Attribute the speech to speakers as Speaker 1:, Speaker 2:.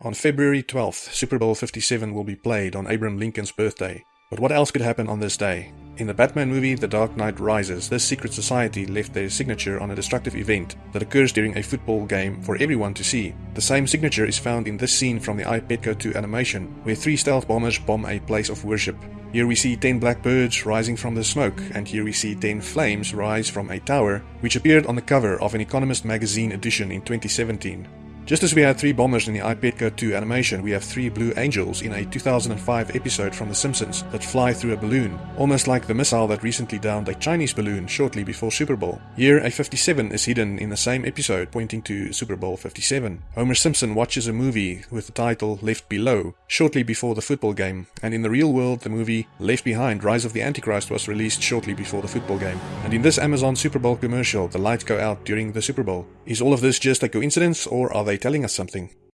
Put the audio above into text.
Speaker 1: On February 12th, Super Bowl 57 will be played on Abraham Lincoln's birthday. But what else could happen on this day? In the Batman movie The Dark Knight Rises, this secret society left their signature on a destructive event that occurs during a football game for everyone to see. The same signature is found in this scene from the I, Pet Goat 2 animation, where three stealth bombers bomb a place of worship. Here we see 10 blackbirds rising from the smoke, and here we see 10 flames rise from a tower, which appeared on the cover of an Economist magazine edition in 2017. Just as we had three bombers in the I, 2 animation, we have three Blue Angels in a 2005 episode from The Simpsons that fly through a balloon, almost like the missile that recently downed a Chinese balloon shortly before Super Bowl. Here, a 57 is hidden in the same episode, pointing to Super Bowl 57. Homer Simpson watches a movie with the title Left Below shortly before the football game, and in the real world, the movie Left Behind Rise of the Antichrist was released shortly before the football game. And in this Amazon Super Bowl commercial, the lights go out during the Super Bowl. Is all of this just a coincidence, or are they telling us something.